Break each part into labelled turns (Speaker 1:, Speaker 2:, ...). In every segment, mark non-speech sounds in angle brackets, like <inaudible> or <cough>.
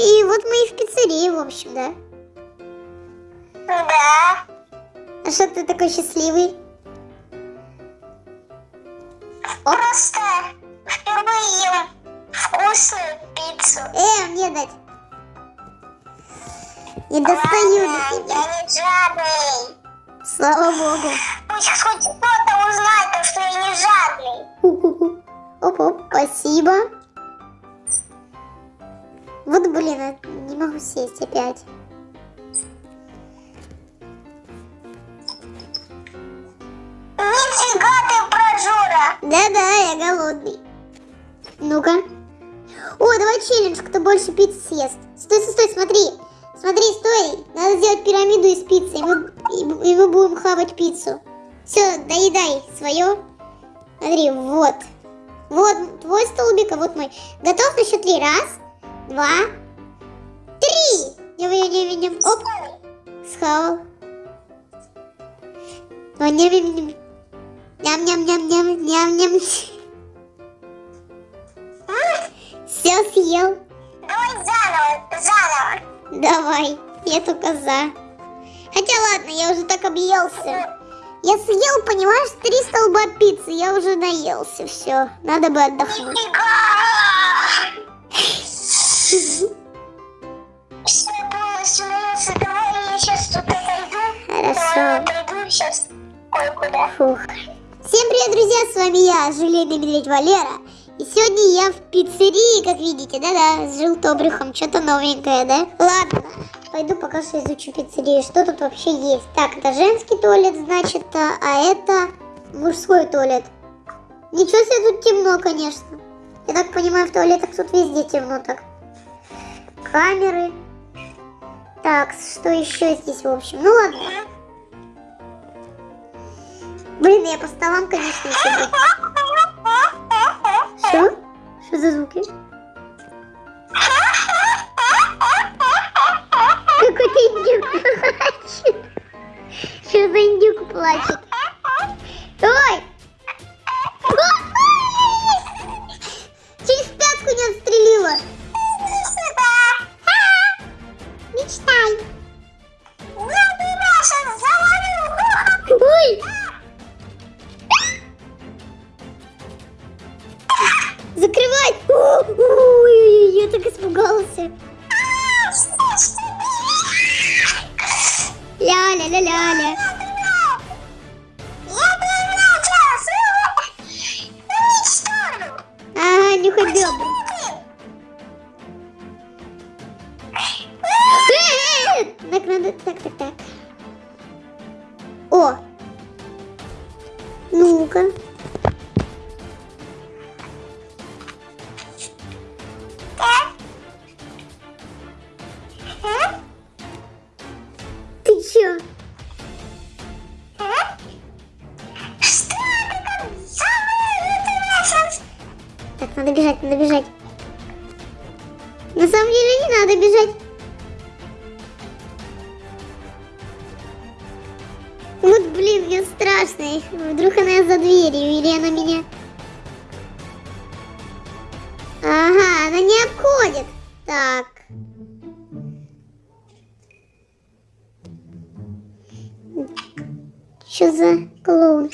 Speaker 1: и вот мы и в пиццерии, в общем, да?
Speaker 2: Да.
Speaker 1: А что ты такой счастливый?
Speaker 2: Просто впервые ем вкусную пиццу.
Speaker 1: Э, мне дать. Не достаю до
Speaker 2: Ладно,
Speaker 1: тебя.
Speaker 2: я не жадный.
Speaker 1: Слава богу.
Speaker 2: Пусть хоть кто-то узнает, то, что я не жадный.
Speaker 1: Оп-оп, спасибо. Вот, блин, а не могу сесть опять.
Speaker 2: Нифига ты прожора.
Speaker 1: Да-да, я голодный. Ну-ка. О, давай челлендж, кто больше пиццы съест. Стой, стой, стой, смотри. Смотри, стой. Надо сделать пирамиду из пиццы, и мы, и, и мы будем хавать пиццу. Все, доедай свое. Смотри, вот. Вот твой столбик, а вот мой. Готов на счет три? Раз, два, три. Ням, ням, ням, ням. Оп. Схавал. О, ням, ням, ням. Ням-ням-ням-ням, ням-ням. Все съел.
Speaker 2: Давай заново, заново.
Speaker 1: Давай, я только за. Хотя ладно, я уже так объелся. Я съел, понимаешь, три столба пиццы, я уже наелся, все. Надо бы отдохнуть.
Speaker 2: Все полностью сейчас тут отойду.
Speaker 1: Хорошо. Всем привет, друзья, с вами я, Желейный Медведь Валера. И сегодня я в пиццерии, как видите, да-да, с желтобрюхом, что-то новенькое, да? Ладно, пойду пока что изучу пиццерию, что тут вообще есть. Так, это женский туалет, значит, а, а это мужской туалет. Ничего себе, тут темно, конечно. Я так понимаю, в туалетах тут везде темно так. Камеры. Так, что еще здесь, в общем? Ну ладно. Блин, я по столам, конечно, еще. Что? Что за звуки? Какой-то индюк плачет. Что за индюк плачет? Ой! Так, надо... Так, так, так. О! Ну-ка. Вот, блин, мне страшно. Вдруг она за дверью или она меня... Ага, она не обходит. Так. Что за клоун?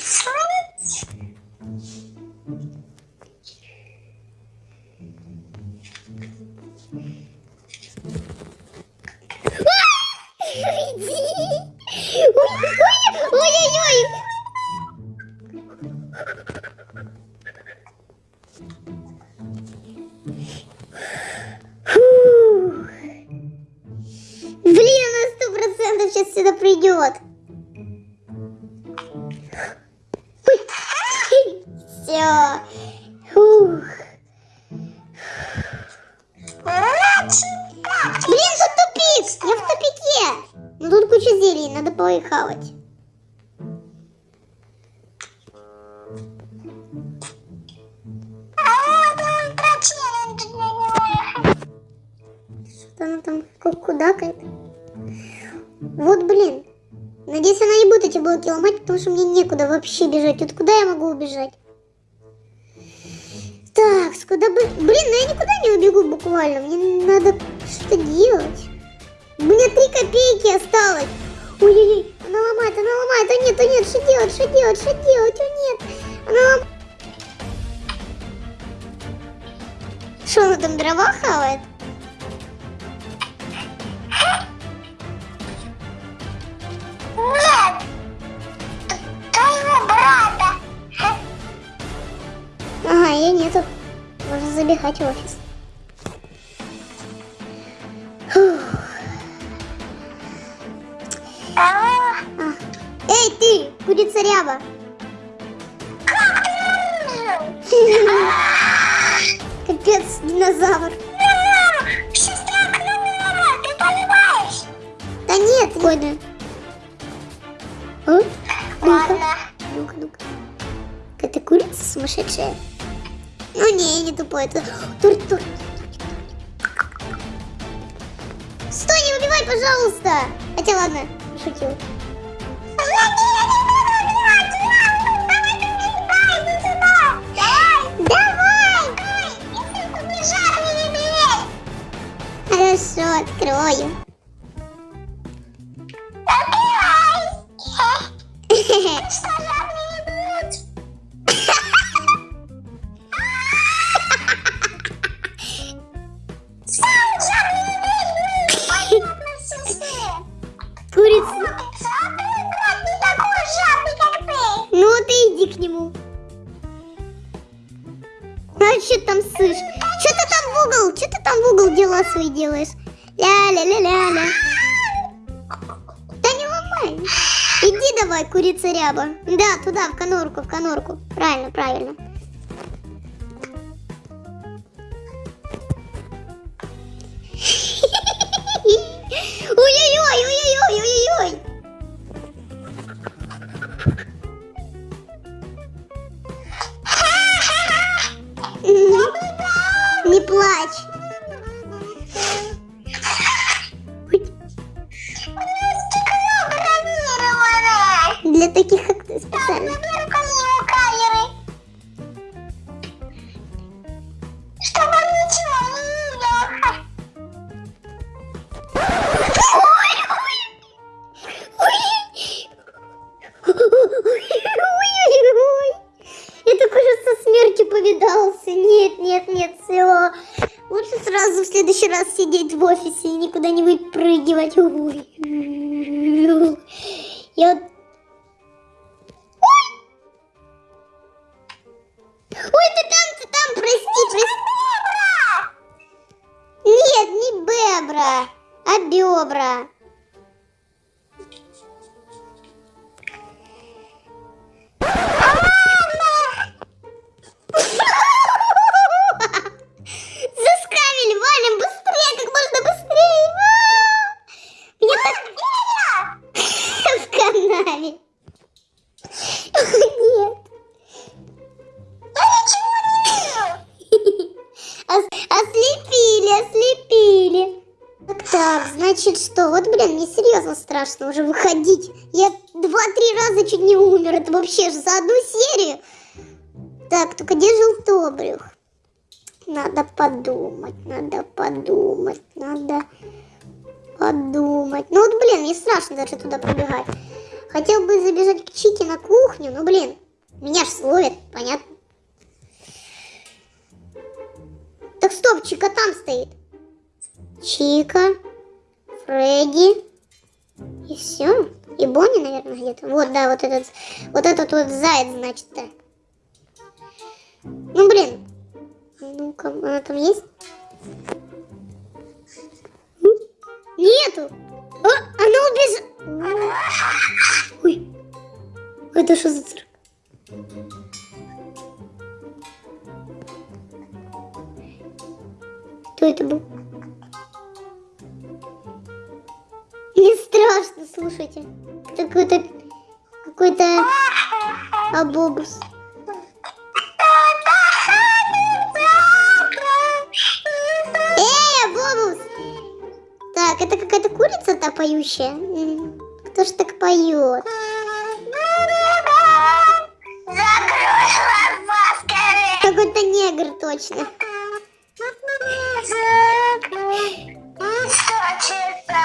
Speaker 1: Тут куча зелий, надо поихавать. Что она там ку- кудакает? Вот, блин. Надеюсь, она не будет эти блоки ломать, потому что мне некуда вообще бежать. Вот куда я могу убежать? Так, куда бы... Блин, ну я никуда не убегу буквально. Мне надо что-то делать. У меня три копейки осталось. Ой-ой-ой, она ломает, она ломает. О нет, о нет, что делать, что делать, что делать, о нет. Она ломает. Что она там дрова хавает?
Speaker 2: Нет! Твоего брата!
Speaker 1: Ага, ее нету. Можно забегать в офис. Эй, ты, курица ряба. <laughs> Капец, динозавр.
Speaker 2: Ты понимаешь?
Speaker 1: Да нет, годно. А?
Speaker 2: Ладно.
Speaker 1: ну-ка, ну-ка. Это курица сумасшедшая. Ну не, не тупой, это тур тур. Стой, не убивай, пожалуйста. Хотя ладно, шутил. Давай! Хорошо, открою. Нему. А что там сышь? Что ты там в угол? Что ты там в угол дела свои делаешь? Ля-ля-ля-ля-ля. Да не ломай. Иди давай, курица ряба. Да, туда, в конорку, в конорку. Правильно, правильно. Плачь. Для таких, как ты, специально. Повидался. Нет, нет, нет, все. Лучше сразу в следующий раз сидеть в офисе и никуда не выпрыгивать. Ой. Я вот... Ой! Ой, ты там, ты там, прости, прости. Нет, не бебра, а бебра. Страшно уже выходить. Я два-три раза чуть не умер. Это вообще же за одну серию. Так, только где желтобрюх? Надо подумать, надо подумать, надо подумать. Ну вот, блин, мне страшно даже туда пробегать. Хотел бы забежать к Чике на кухню, но, блин, меня ж словят, понятно? Так стоп, Чика там стоит. Чика, Фредди и все. И Бонни, наверное, где-то. Вот, да, вот этот, вот этот вот заяц, значит, да. Ну, блин. Ну-ка, она там есть? Нету. А, она убежала. Ой, это что за цирк? Кто это был? Не страшно, слушайте. Какой-то какой-то абобус. Эй, абобус! Так, это какая-то курица-то поющая? М, Кто ж так поет? Какой-то негр точно.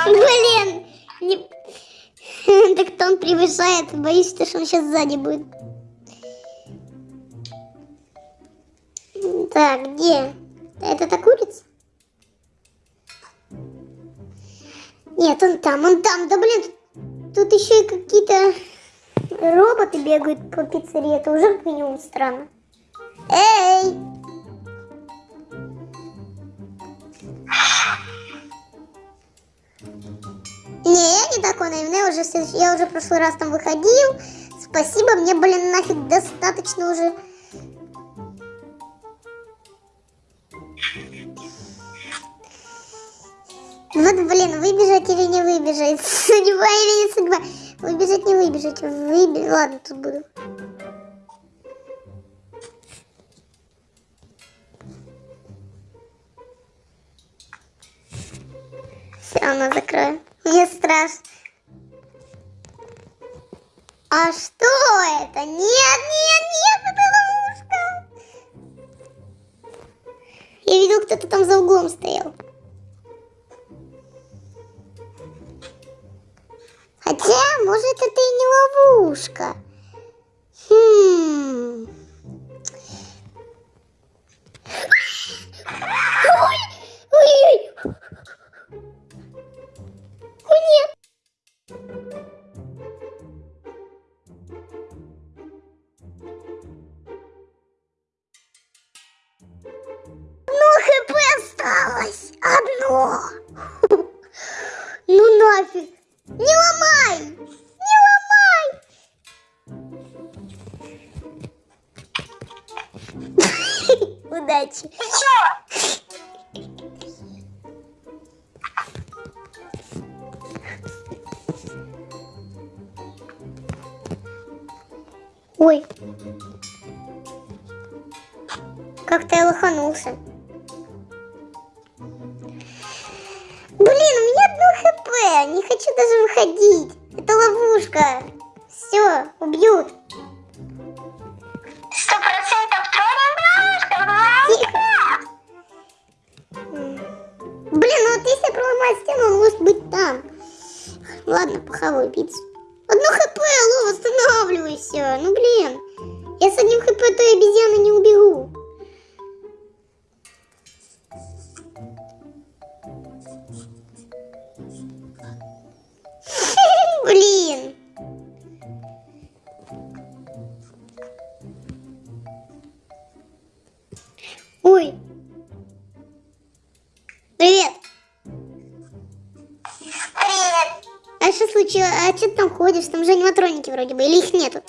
Speaker 1: Блин! Превышает. Боюсь, что он сейчас сзади будет. Так, где? Это та курица? Нет, он там, он там. Да блин, тут еще и какие-то роботы бегают по пиццерии. Это уже как минимум странно. Эй! Я не такой наивный, я уже, я уже в прошлый раз там выходил. Спасибо, мне, блин, нафиг достаточно уже. Вот, блин, выбежать или не выбежать? <laughs> Судьба или не судьба? Выбежать, не выбежать? Выбежать. Ладно, тут буду. Все равно закрою. Мне страшно. А что это? Нет, нет, нет, это ловушка. Я видел, кто-то там за углом стоял. Хотя, может, это и не ловушка. Осталось. Одно. <laughs> Ну нафиг. Не ломай. Не ломай. <laughs> Удачи. Ой. Как-то я лоханулся. Блин, у меня одно хп. Не хочу даже выходить. Это ловушка. Все, убьют.
Speaker 2: Сто процентов троллинг.
Speaker 1: Блин, ну вот если проломать стену, он может быть там. Ладно, похаваю пиццу. Одно хп, алло, восстанавливайся. Ну блин. Я с одним хп той обезьяны не убегу. Ходишь? Там же аниматроники вроде бы, или их нету?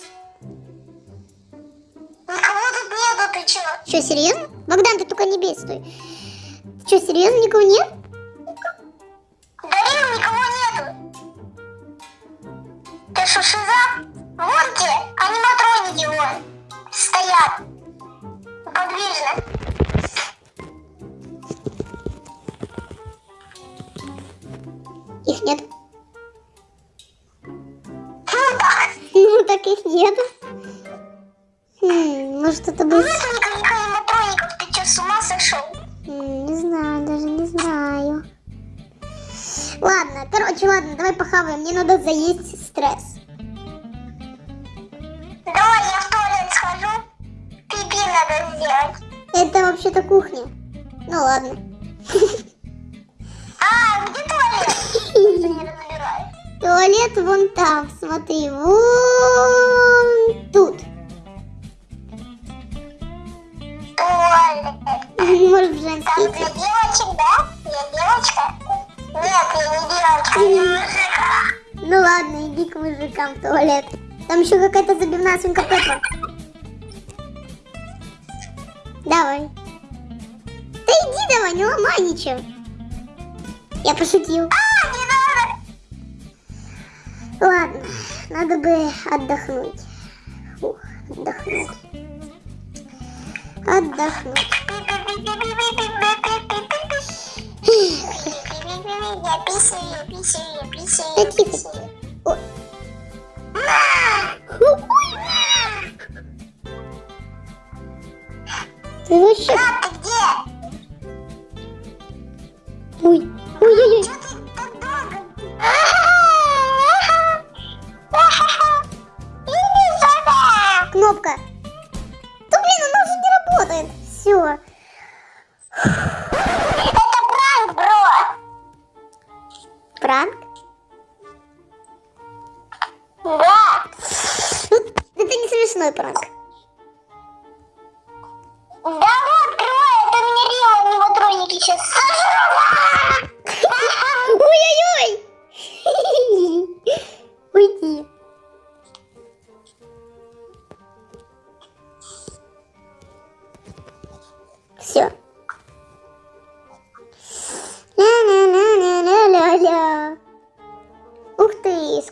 Speaker 2: Никого тут нету, ты чё?
Speaker 1: Что, серьезно? Богдан, ты только не бей, стой. Что, серьезно, никого нет?
Speaker 2: Дарил, никого нету. Ты что, шиза? Вон те, аниматроники вон. Стоят. Подвижно.
Speaker 1: Их нет.
Speaker 2: Ну <laughs> так.
Speaker 1: Ну, так их нет. Хм, может, это.
Speaker 2: Нету никаких аниматроников. Ты чё, с ума сошел?
Speaker 1: М, Не знаю, даже не знаю. Ладно, короче, ладно, давай похаваем. Мне надо заесть стресс.
Speaker 2: Давай я в туалет схожу. Пипи надо сделать.
Speaker 1: Это вообще-то кухня. Ну ладно.
Speaker 2: Туалет
Speaker 1: вон там, смотри, вон тут. Может, в
Speaker 2: Там
Speaker 1: женский.
Speaker 2: для девочек, да? Я девочка? Нет, я не девочка, я мужик.
Speaker 1: Ну ладно, иди к мужикам в туалет. Там еще какая-то забивная свинка Пеппа. Давай. Да иди давай, не ломай ничего. Я пошутил.
Speaker 2: А.
Speaker 1: Ладно, надо бы отдохнуть. Фух, отдохнуть. Отдохнуть. Да тихо. О. Ты вообще...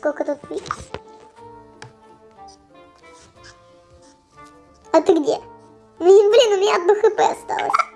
Speaker 1: сколько тут... А ты где? Блин, у меня одно хп осталось.